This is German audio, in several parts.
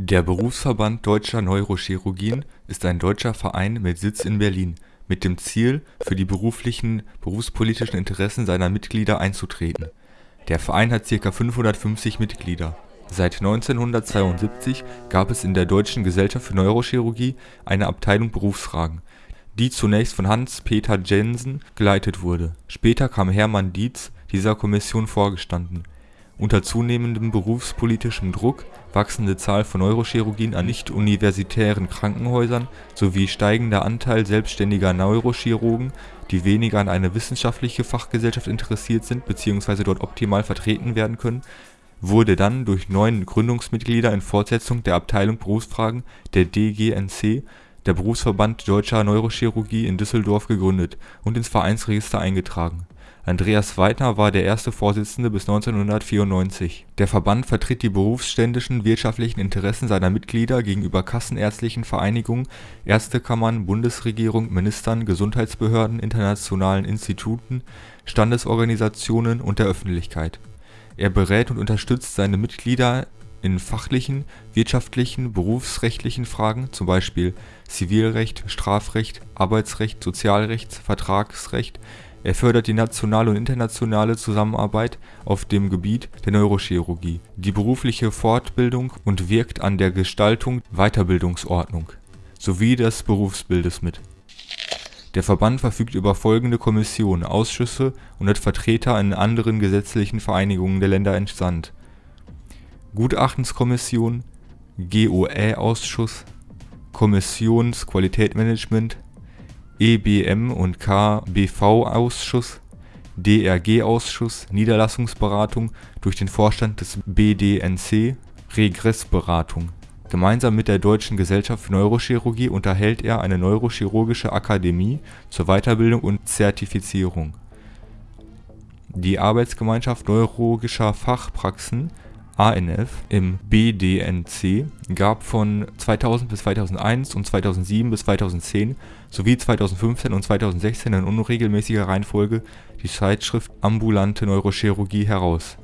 Der Berufsverband Deutscher Neurochirurgien ist ein deutscher Verein mit Sitz in Berlin mit dem Ziel, für die beruflichen berufspolitischen Interessen seiner Mitglieder einzutreten. Der Verein hat ca. 550 Mitglieder. Seit 1972 gab es in der Deutschen Gesellschaft für Neurochirurgie eine Abteilung Berufsfragen, die zunächst von Hans-Peter Jensen geleitet wurde. Später kam Hermann Dietz dieser Kommission vorgestanden unter zunehmendem berufspolitischem Druck, wachsende Zahl von Neurochirurgien an nicht-universitären Krankenhäusern sowie steigender Anteil selbstständiger Neurochirurgen, die weniger an eine wissenschaftliche Fachgesellschaft interessiert sind bzw. dort optimal vertreten werden können, wurde dann durch neun Gründungsmitglieder in Fortsetzung der Abteilung Berufsfragen der DGNC der Berufsverband Deutscher Neurochirurgie in Düsseldorf gegründet und ins Vereinsregister eingetragen Andreas Weidner war der erste Vorsitzende bis 1994. Der Verband vertritt die berufsständischen wirtschaftlichen Interessen seiner Mitglieder gegenüber kassenärztlichen Vereinigungen, Ärztekammern, Bundesregierung, Ministern, Gesundheitsbehörden, internationalen Instituten, Standesorganisationen und der Öffentlichkeit. Er berät und unterstützt seine Mitglieder in fachlichen, wirtschaftlichen, berufsrechtlichen Fragen (z. B. Zivilrecht, Strafrecht, Arbeitsrecht, Sozialrecht, Vertragsrecht er fördert die nationale und internationale Zusammenarbeit auf dem Gebiet der Neurochirurgie, die berufliche Fortbildung und wirkt an der Gestaltung Weiterbildungsordnung sowie des Berufsbildes mit. Der Verband verfügt über folgende Kommissionen, Ausschüsse und hat Vertreter in anderen gesetzlichen Vereinigungen der Länder entsandt: Gutachtenskommission GOÄ-Ausschuss Kommissionsqualitätsmanagement EBM und KBV-Ausschuss, DRG-Ausschuss, Niederlassungsberatung durch den Vorstand des BDNC, Regressberatung. Gemeinsam mit der Deutschen Gesellschaft für Neurochirurgie unterhält er eine Neurochirurgische Akademie zur Weiterbildung und Zertifizierung. Die Arbeitsgemeinschaft neurologischer Fachpraxen ANF im BDNC gab von 2000 bis 2001 und 2007 bis 2010 sowie 2015 und 2016 in unregelmäßiger Reihenfolge die Zeitschrift Ambulante Neurochirurgie heraus.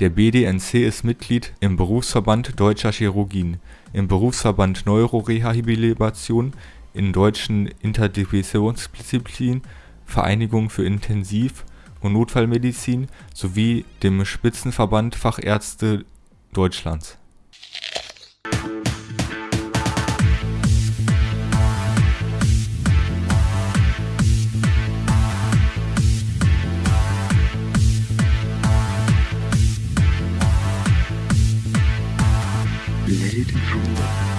Der BDNC ist Mitglied im Berufsverband Deutscher Chirurgien, im Berufsverband Neurorehabilitation, in deutschen Interdisziplinarischen Vereinigung für Intensiv und Notfallmedizin sowie dem Spitzenverband Fachärzte Deutschlands. It roll.